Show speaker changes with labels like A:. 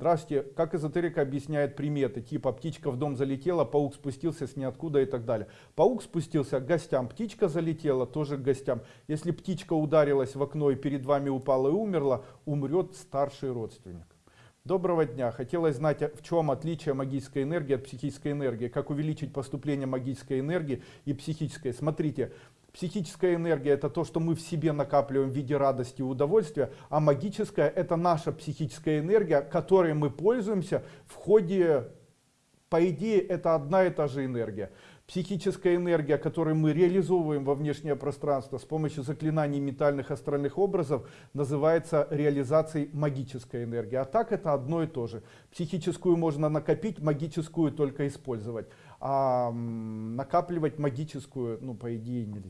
A: Здравствуйте, как эзотерика объясняет приметы, типа птичка в дом залетела, паук спустился с ниоткуда и так далее. Паук спустился к гостям, птичка залетела тоже к гостям. Если птичка ударилась в окно и перед вами упала и умерла, умрет старший родственник. Доброго дня. Хотелось знать, в чем отличие магической энергии от психической энергии. Как увеличить поступление магической энергии и психической. Смотрите, психическая энергия это то, что мы в себе накапливаем в виде радости и удовольствия. А магическая это наша психическая энергия, которой мы пользуемся в ходе... По идее, это одна и та же энергия психическая энергия, которую мы реализовываем во внешнее пространство с помощью заклинаний метальных астральных образов, называется реализацией магической энергии. А так это одно и то же. Психическую можно накопить, магическую только использовать. А накапливать магическую, ну, по идее, нельзя.